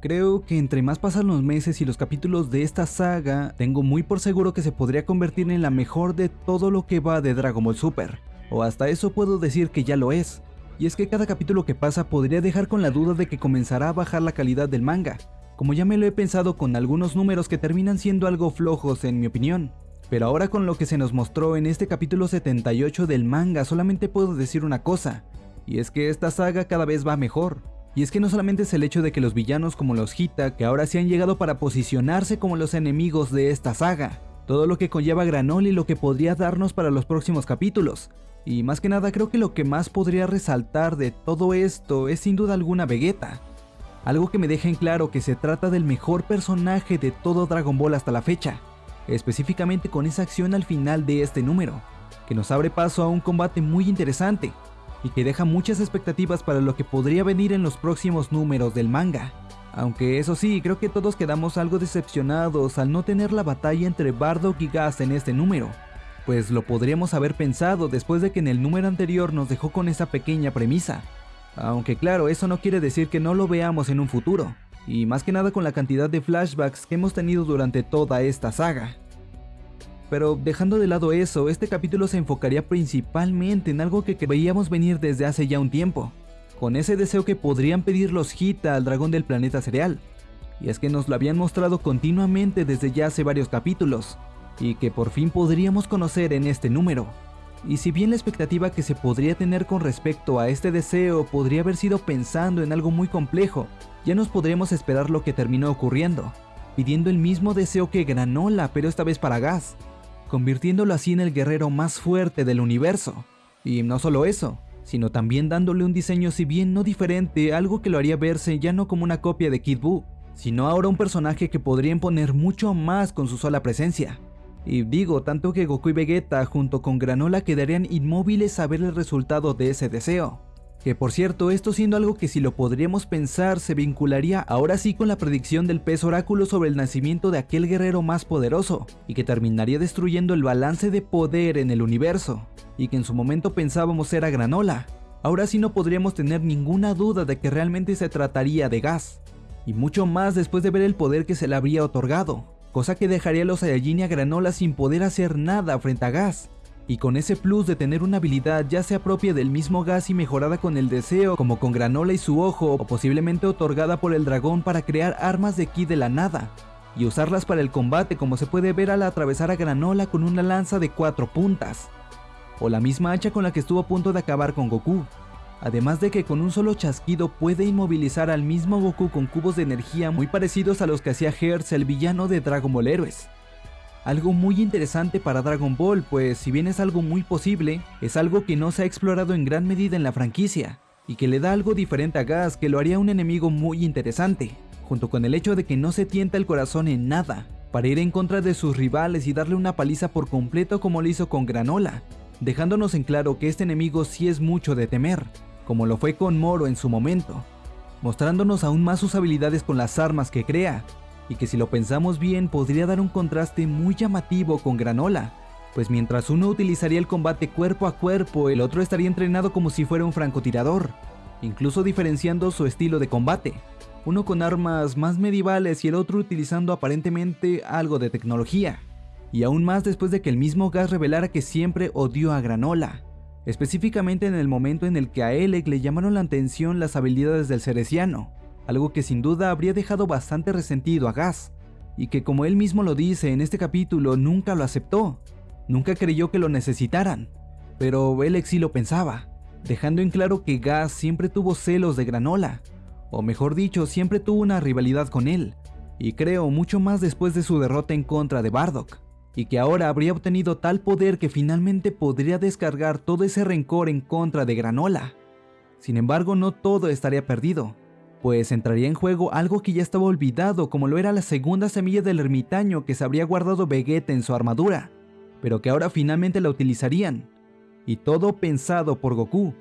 Creo que entre más pasan los meses y los capítulos de esta saga, tengo muy por seguro que se podría convertir en la mejor de todo lo que va de Dragon Ball Super. O hasta eso puedo decir que ya lo es. Y es que cada capítulo que pasa podría dejar con la duda de que comenzará a bajar la calidad del manga, como ya me lo he pensado con algunos números que terminan siendo algo flojos en mi opinión. Pero ahora con lo que se nos mostró en este capítulo 78 del manga solamente puedo decir una cosa, y es que esta saga cada vez va mejor. Y es que no solamente es el hecho de que los villanos como los Hita, que ahora sí han llegado para posicionarse como los enemigos de esta saga, todo lo que conlleva Granol y lo que podría darnos para los próximos capítulos. Y más que nada creo que lo que más podría resaltar de todo esto es sin duda alguna Vegeta. Algo que me deja en claro que se trata del mejor personaje de todo Dragon Ball hasta la fecha, específicamente con esa acción al final de este número, que nos abre paso a un combate muy interesante y que deja muchas expectativas para lo que podría venir en los próximos números del manga. Aunque eso sí, creo que todos quedamos algo decepcionados al no tener la batalla entre Bardock y Gas en este número, pues lo podríamos haber pensado después de que en el número anterior nos dejó con esa pequeña premisa. Aunque claro, eso no quiere decir que no lo veamos en un futuro y más que nada con la cantidad de flashbacks que hemos tenido durante toda esta saga. Pero dejando de lado eso, este capítulo se enfocaría principalmente en algo que veíamos venir desde hace ya un tiempo, con ese deseo que podrían pedir los Hita al dragón del planeta cereal, y es que nos lo habían mostrado continuamente desde ya hace varios capítulos, y que por fin podríamos conocer en este número. Y si bien la expectativa que se podría tener con respecto a este deseo podría haber sido pensando en algo muy complejo, ya nos podremos esperar lo que terminó ocurriendo, pidiendo el mismo deseo que Granola, pero esta vez para Gas, convirtiéndolo así en el guerrero más fuerte del universo. Y no solo eso, sino también dándole un diseño si bien no diferente, algo que lo haría verse ya no como una copia de Kid Buu, sino ahora un personaje que podría imponer mucho más con su sola presencia. Y digo, tanto que Goku y Vegeta junto con Granola quedarían inmóviles a ver el resultado de ese deseo. Que por cierto, esto siendo algo que si lo podríamos pensar se vincularía ahora sí con la predicción del pez oráculo sobre el nacimiento de aquel guerrero más poderoso, y que terminaría destruyendo el balance de poder en el universo, y que en su momento pensábamos era Granola. Ahora sí no podríamos tener ninguna duda de que realmente se trataría de gas, y mucho más después de ver el poder que se le habría otorgado, cosa que dejaría a los Saiyajin y a Granola sin poder hacer nada frente a gas, y con ese plus de tener una habilidad ya sea propia del mismo gas y mejorada con el deseo como con Granola y su ojo o posiblemente otorgada por el dragón para crear armas de ki de la nada y usarlas para el combate como se puede ver al atravesar a Granola con una lanza de cuatro puntas o la misma hacha con la que estuvo a punto de acabar con Goku. Además de que con un solo chasquido puede inmovilizar al mismo Goku con cubos de energía muy parecidos a los que hacía Hertz el villano de Dragon Ball Heroes algo muy interesante para Dragon Ball, pues si bien es algo muy posible, es algo que no se ha explorado en gran medida en la franquicia, y que le da algo diferente a Gas que lo haría un enemigo muy interesante, junto con el hecho de que no se tienta el corazón en nada, para ir en contra de sus rivales y darle una paliza por completo como lo hizo con Granola, dejándonos en claro que este enemigo sí es mucho de temer, como lo fue con Moro en su momento, mostrándonos aún más sus habilidades con las armas que crea, y que si lo pensamos bien podría dar un contraste muy llamativo con Granola, pues mientras uno utilizaría el combate cuerpo a cuerpo, el otro estaría entrenado como si fuera un francotirador, incluso diferenciando su estilo de combate, uno con armas más medievales y el otro utilizando aparentemente algo de tecnología, y aún más después de que el mismo Gas revelara que siempre odió a Granola, específicamente en el momento en el que a Elec le llamaron la atención las habilidades del Cereciano, algo que sin duda habría dejado bastante resentido a Gas, y que como él mismo lo dice en este capítulo nunca lo aceptó, nunca creyó que lo necesitaran, pero él sí lo pensaba, dejando en claro que Gas siempre tuvo celos de Granola, o mejor dicho, siempre tuvo una rivalidad con él, y creo mucho más después de su derrota en contra de Bardock, y que ahora habría obtenido tal poder que finalmente podría descargar todo ese rencor en contra de Granola. Sin embargo, no todo estaría perdido, pues entraría en juego algo que ya estaba olvidado como lo era la segunda semilla del ermitaño que se habría guardado Vegeta en su armadura, pero que ahora finalmente la utilizarían, y todo pensado por Goku,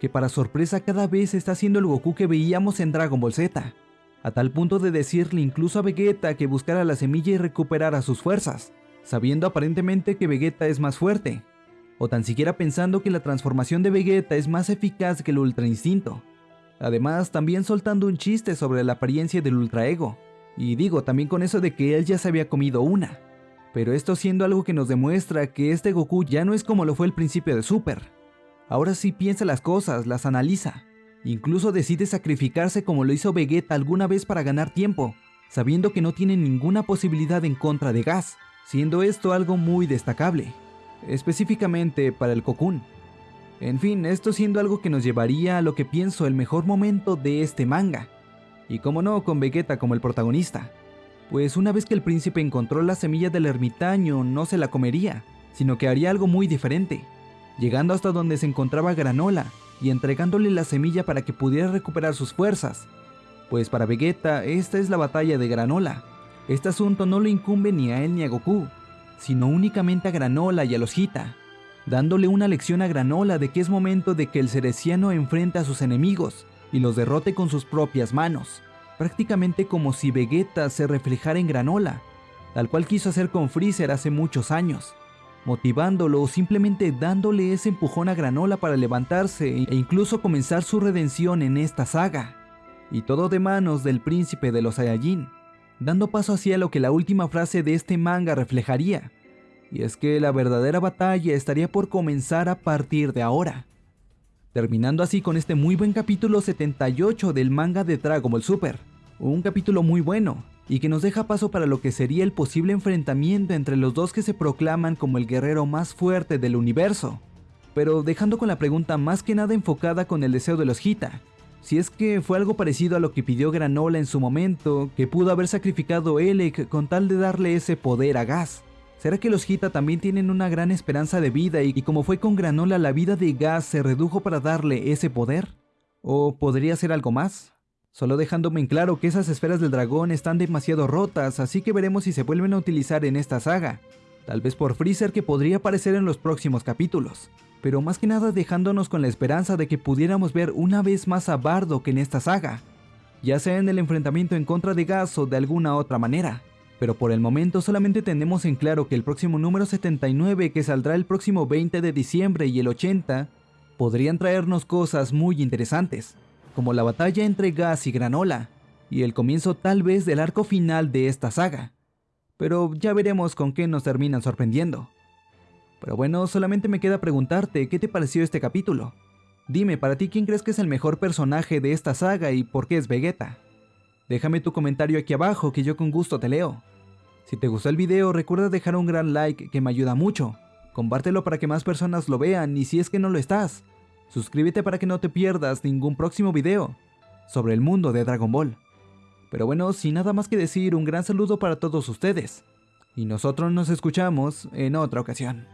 que para sorpresa cada vez está siendo el Goku que veíamos en Dragon Ball Z, a tal punto de decirle incluso a Vegeta que buscara la semilla y recuperara sus fuerzas, sabiendo aparentemente que Vegeta es más fuerte, o tan siquiera pensando que la transformación de Vegeta es más eficaz que el Ultra Instinto Además, también soltando un chiste sobre la apariencia del Ultra Ego. Y digo, también con eso de que él ya se había comido una. Pero esto siendo algo que nos demuestra que este Goku ya no es como lo fue al principio de Super. Ahora sí piensa las cosas, las analiza. Incluso decide sacrificarse como lo hizo Vegeta alguna vez para ganar tiempo, sabiendo que no tiene ninguna posibilidad en contra de Gas, siendo esto algo muy destacable, específicamente para el Cocoon. En fin, esto siendo algo que nos llevaría a lo que pienso el mejor momento de este manga, y como no con Vegeta como el protagonista, pues una vez que el príncipe encontró la semilla del ermitaño no se la comería, sino que haría algo muy diferente, llegando hasta donde se encontraba Granola y entregándole la semilla para que pudiera recuperar sus fuerzas, pues para Vegeta esta es la batalla de Granola. Este asunto no le incumbe ni a él ni a Goku, sino únicamente a Granola y a los Hita, dándole una lección a Granola de que es momento de que el Cereciano enfrente a sus enemigos y los derrote con sus propias manos, prácticamente como si Vegeta se reflejara en Granola, tal cual quiso hacer con Freezer hace muchos años, motivándolo o simplemente dándole ese empujón a Granola para levantarse e incluso comenzar su redención en esta saga. Y todo de manos del príncipe de los Saiyajin, dando paso hacia lo que la última frase de este manga reflejaría, y es que la verdadera batalla estaría por comenzar a partir de ahora. Terminando así con este muy buen capítulo 78 del manga de Dragon Ball Super. Un capítulo muy bueno, y que nos deja paso para lo que sería el posible enfrentamiento entre los dos que se proclaman como el guerrero más fuerte del universo. Pero dejando con la pregunta más que nada enfocada con el deseo de los Hita, si es que fue algo parecido a lo que pidió Granola en su momento, que pudo haber sacrificado Elec con tal de darle ese poder a Gas. ¿Será que los Hita también tienen una gran esperanza de vida y, como fue con Granola la vida de Gas se redujo para darle ese poder? ¿O podría ser algo más? Solo dejándome en claro que esas esferas del dragón están demasiado rotas, así que veremos si se vuelven a utilizar en esta saga. Tal vez por Freezer que podría aparecer en los próximos capítulos. Pero más que nada dejándonos con la esperanza de que pudiéramos ver una vez más a Bardock en esta saga. Ya sea en el enfrentamiento en contra de Gas o de alguna otra manera pero por el momento solamente tenemos en claro que el próximo número 79 que saldrá el próximo 20 de diciembre y el 80 podrían traernos cosas muy interesantes, como la batalla entre Gas y Granola, y el comienzo tal vez del arco final de esta saga. Pero ya veremos con qué nos terminan sorprendiendo. Pero bueno, solamente me queda preguntarte, ¿qué te pareció este capítulo? Dime, para ti, ¿quién crees que es el mejor personaje de esta saga y por qué es Vegeta? Déjame tu comentario aquí abajo que yo con gusto te leo. Si te gustó el video recuerda dejar un gran like que me ayuda mucho. Compártelo para que más personas lo vean y si es que no lo estás, suscríbete para que no te pierdas ningún próximo video sobre el mundo de Dragon Ball. Pero bueno, sin nada más que decir, un gran saludo para todos ustedes. Y nosotros nos escuchamos en otra ocasión.